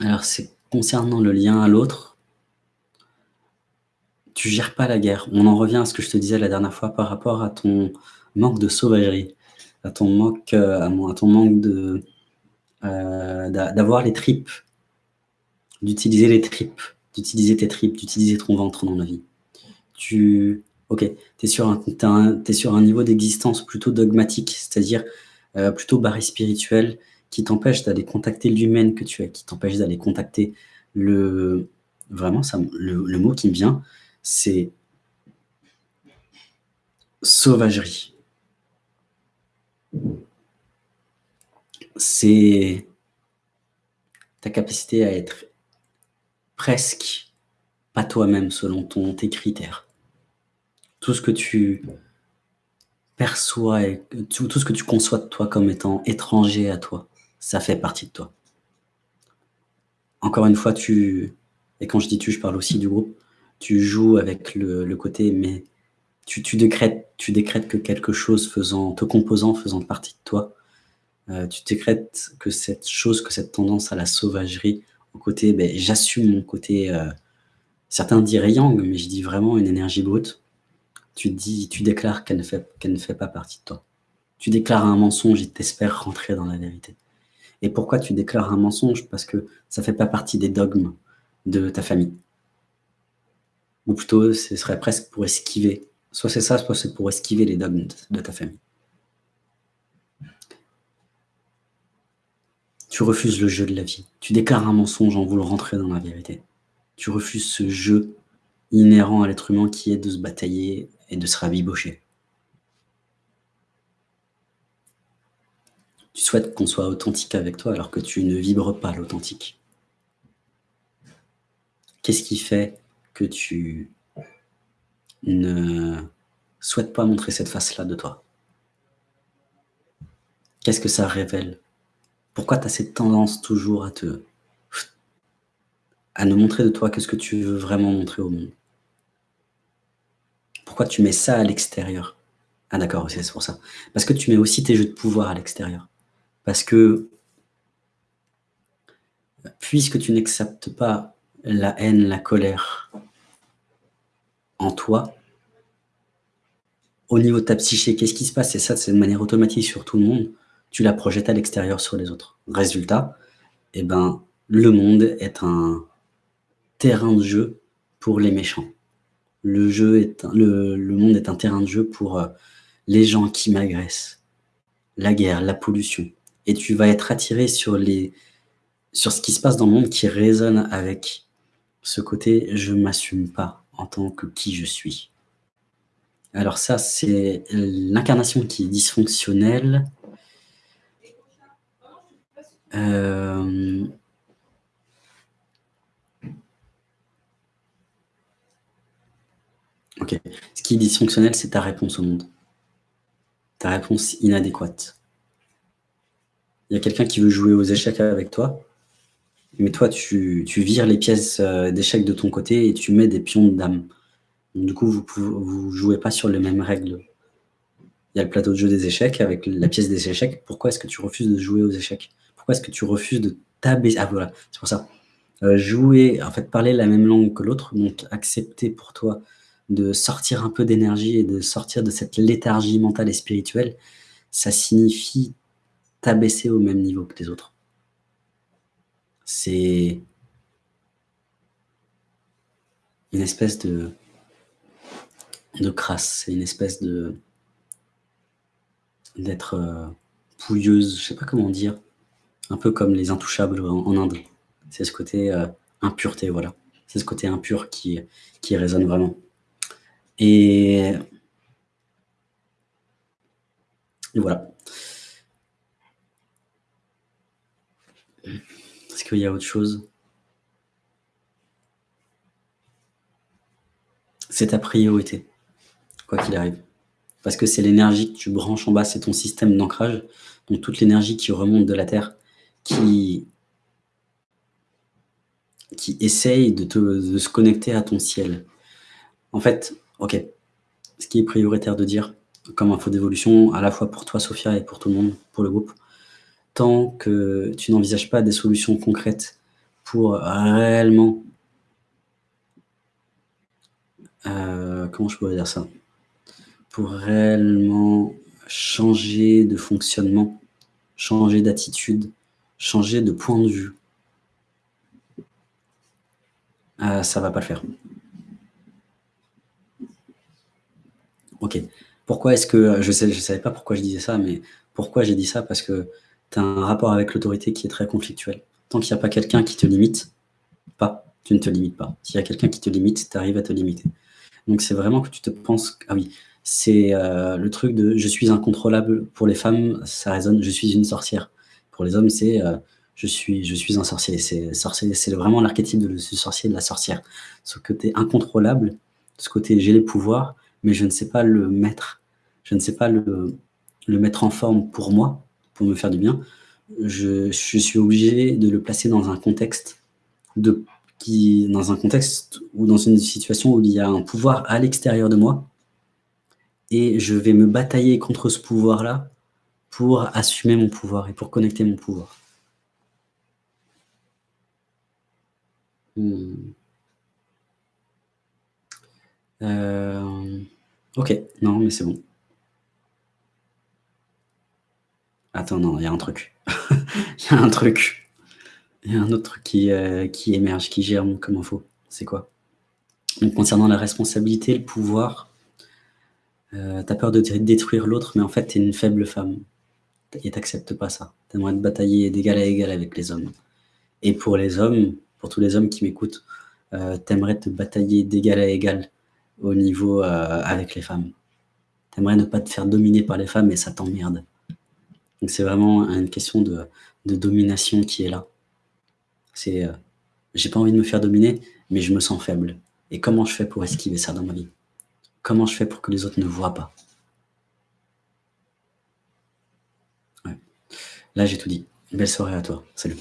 Alors, c'est concernant le lien à l'autre, tu gères pas la guerre. On en revient à ce que je te disais la dernière fois par rapport à ton manque de sauvagerie, à ton manque, euh, à, ton manque de euh, d'avoir les tripes, d'utiliser les tripes, d'utiliser tes tripes, d'utiliser ton ventre dans la vie. Tu, ok, es, sur un, sur un niveau d'existence plutôt dogmatique, c'est-à-dire euh, plutôt barré spirituel, qui t'empêche d'aller contacter l'humain que tu es, qui t'empêche d'aller contacter le... Vraiment, le, mot qui me vient, c'est sauvagerie. C'est ta capacité à être presque pas toi-même selon ton, tes critères. Tout ce que tu perçois et tout, ce que tu conçois de toi comme étant étranger à toi, ça fait partie de toi. Encore une fois, tu, et quand je dis tu, je parle aussi du groupe, tu joues avec le, côté, mais tu, décrètes, tu décrètes que quelque chose faisant, te composant, faisant partie de toi, euh, tu décrètes que cette chose, que cette tendance à la sauvagerie, au côté, ben, j'assume mon côté, euh, certains diraient yang, mais je dis vraiment une énergie brute, tu, dis, tu déclares qu'elle ne, fait, ne fait pas partie de toi. Tu déclares un mensonge et t'espères rentrer dans la vérité. Et pourquoi tu déclares un mensonge? Parce que ça ne fait pas partie des dogmes de ta famille. Ou plutôt, ce serait presque pour esquiver. Soit c'est ça, soit c'est pour esquiver les dogmes de ta famille. Tu refuses le jeu de la vie. Tu déclares un mensonge en voulant rentrer dans la vérité. Tu refuses ce jeu inhérent à l'être humain qui est de se batailler et de se rabibocher. Souhaites qu'on soit authentique avec toi alors que tu ne vibres pas l'authentique. Qu'est-ce qui fait que tu ne souhaites pas montrer cette face-là de toi? Qu'est-ce que ça révèle? Pourquoi tu as cette tendance toujours à te à ne montrer de toi que ce que tu veux vraiment montrer au monde? Pourquoi tu mets ça à l'extérieur? Ah d'accord, c'est pour ça. Parce que tu mets aussi tes jeux de pouvoir à l'extérieur. Parce que, puisque tu n'acceptes pas la haine, la colère en toi, au niveau de ta psyché, qu'est-ce qui se passe? Et ça, c'est de manière automatique sur tout le monde. Tu la projettes à l'extérieur sur les autres. Résultat, eh ben, le monde est un terrain de jeu pour les méchants. Le, jeu est le, monde est un terrain de jeu pour euh, les gens qui m'agressent, la guerre, la pollution, et tu vas être attiré sur, les, sur ce qui se passe dans le monde qui résonne avec ce côté « je m'assume pas en tant que qui je suis ». Alors ça, c'est l'incarnation qui est dysfonctionnelle. Euh, ok. Ce qui est dysfonctionnel, c'est ta réponse au monde. Ta réponse inadéquate il y a quelqu'un qui veut jouer aux échecs avec toi, mais toi, tu, vires les pièces euh, d'échecs de ton côté et tu mets des pions de dame. du coup, vous ne jouez pas sur les mêmes règles. Il y a le plateau de jeu des échecs avec la pièce des échecs. Pourquoi est-ce que tu refuses de jouer aux échecs? Pourquoi est-ce que tu refuses de t'abaisser? Ah voilà, c'est pour ça. Euh, jouer, en fait, parler la même langue que l'autre, donc accepter pour toi de sortir un peu d'énergie et de sortir de cette léthargie mentale et spirituelle, ça signifie t'abaisser au même niveau que les autres. C'est une espèce de, crasse, c'est une espèce de d'être euh, pouilleuse, je sais pas comment dire, un peu comme les intouchables en, Inde. C'est ce côté euh, impureté, voilà. C'est ce côté impur qui, qui résonne vraiment. Et, et voilà. Est-ce qu'il y a autre chose? C'est ta priorité, quoi qu'il arrive. Parce que c'est l'énergie que tu branches en bas, c'est ton système d'ancrage. Donc toute l'énergie qui remonte de la Terre, qui, qui essaye de, de se connecter à ton ciel. En fait, ok, ce qui est prioritaire de dire, comme info d'évolution, à la fois pour toi, Sophia, et pour tout le monde, pour le groupe, tant que tu n'envisages pas des solutions concrètes pour réellement heu, comment je pourrais dire ça? Pour réellement changer de fonctionnement, changer d'attitude, changer de point de vue heu, ça va pas le faire. OK. Pourquoi est-ce que je sais je savais pas pourquoi je disais ça, mais pourquoi j'ai dit ça? Parce que tu as un rapport avec l'autorité qui est très conflictuel. Tant qu'il y a pas quelqu'un qui te limite pas, tu ne te limites pas. S'il y a quelqu'un qui te limite, tu arrives à te limiter. Donc c'est vraiment que tu te penses ah oui, c'est, heu, le truc de: «Je suis incontrôlable». Pour les femmes, ça résonne: «Je suis une sorcière». Pour les hommes, c'est, heu: «Je suis je suis un sorcier». C'est vraiment l'archétype de ce sorcier, de la sorcière. Ce côté incontrôlable, ce côté: «J'ai les pouvoirs, mais je ne sais pas le mettre, je ne sais pas le le mettre en forme pour moi, pour me faire du bien. Je suis obligé de le placer dans un contexte de qui dans un contexte ou dans une situation où il y a un pouvoir à l'extérieur de moi et je vais me batailler contre ce pouvoir-là pour assumer mon pouvoir et pour connecter mon pouvoir. Mmh. Hem, OK. Non, mais c'est bon. Attends, non, il y a un truc. Il y a un truc. Il y a un autre truc qui, heu, qui émerge, qui germe comme info. C'est quoi? Donc concernant la responsabilité, le pouvoir, heu, tu as peur de dé détruire l'autre, mais en fait, tu es une faible femme et tu acceptes pas ça. Tu aimerais te batailler d'égal à égal avec les hommes et pour les hommes, pour tous les hommes qui m'écoutent, heu, tu aimerais te batailler d'égal à égal au niveau, avec les femmes. Tu aimerais ne pas te faire dominer par les femmes et ça t'emmerde. Donc c'est vraiment une question de domination qui est là. C'est, heu, j'ai pas envie de me faire dominer, mais je me sens faible et comment je fais pour esquiver ça dans ma vie? Comment je fais pour que les autres ne voient pas? Là, j'ai tout dit. Belle soirée à toi. Salut.